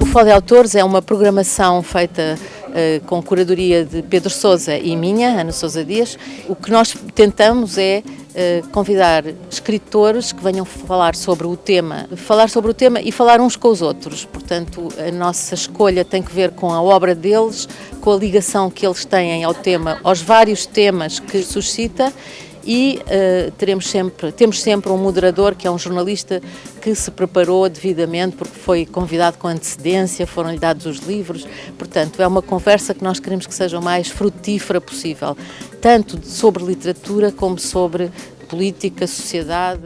O Fórum de Autores é uma programação feita uh, com curadoria de Pedro Sousa e minha, Ana Sousa Dias. O que nós tentamos é uh, convidar escritores que venham falar sobre o tema, falar sobre o tema e falar uns com os outros. Portanto, a nossa escolha tem que ver com a obra deles, com a ligação que eles têm ao tema, aos vários temas que suscita e uh, teremos sempre, temos sempre um moderador que é um jornalista que se preparou devidamente porque foi convidado com antecedência, foram-lhe dados os livros, portanto é uma conversa que nós queremos que seja o mais frutífera possível, tanto sobre literatura como sobre política, sociedade.